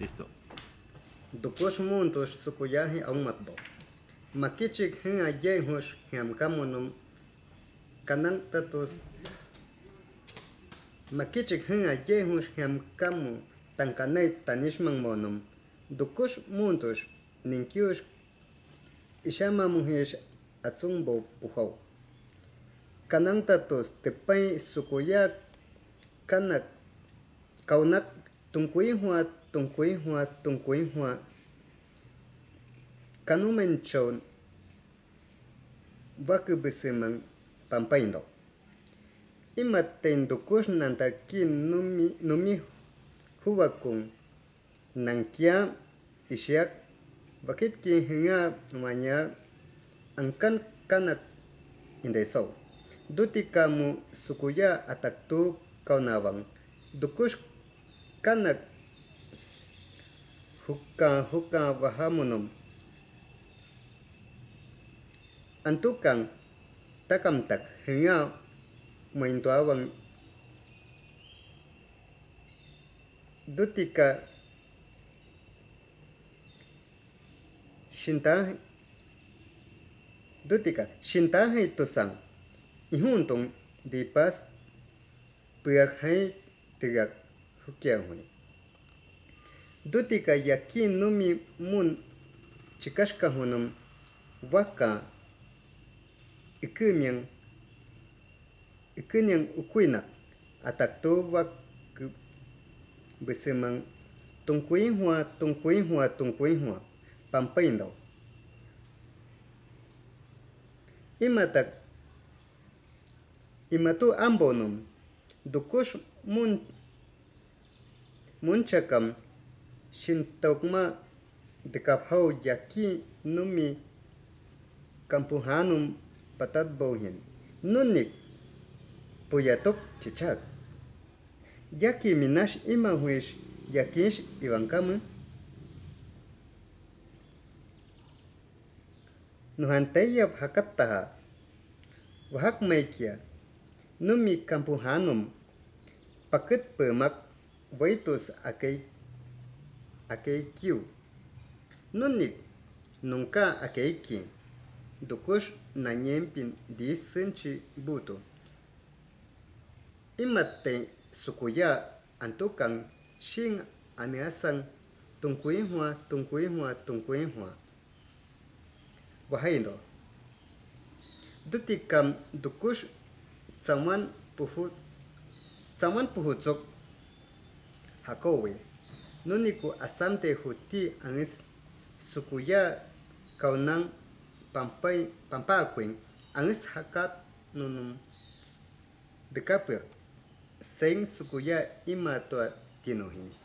Listo. Dukosh muntos sukuyahi a un matbo. Makichik hen a yehush hiamkamonum kanan tatos. Makichik hen a yehush hiamkamu tankanay tanishman monum. Dukosh muntos ninkyush ishama muhish atzumbo pujau. Kanan tatos tepay sukuyak kanak kaunak Tung quỷ hoa, tung tungkuy hoa, tung hua hoa. hua kanumen chon baku besemang pampaindo ima tendo kus nanta ki numi numi huwa kung nangkia isyak bakit ki hinga manya angkan kanak indai so duti kamu sukuya à ataktu kaunawang Dukush कनक हुक्का हुक्का वह मुनुम। अंतुक तकम तक हिया मैंतवावंग दुतिका शिंता दुतिक शिंता है तो संग। इहुन तुम दीपस प्रियक है तिरक hukyahuni dutika yakinumi mun chikashkahunum waka ikimian ikinian ukuina atakto wak bisiman tunkuinhua tunkuinhua tunkuinhua pampaindaw imatak imatu ambonum dukush mun munchakam shintokma dekaphau yaki numi kampuhanum patat bohin nunik puyatok chichak yaki minash ima huish yakish iwankamu nuhantayap hakattaha wahak maikia numi kampuhanum pakit pemak waitus akai akai kiu. Nunik nunca akai à ki dukush na nyempin di sinchi buto imate sukuya antukan shing à aniasang tungkui hua tungkui hua tungkui hua. Wahaindo dutikam dukush tsaman puhu tsaman puhu tsok hakowe. Nuniku asante huti anis sukuya kaunan pampai pampakuen anis hakat nunum dekapir. Seng sukuya ima toa tinohi.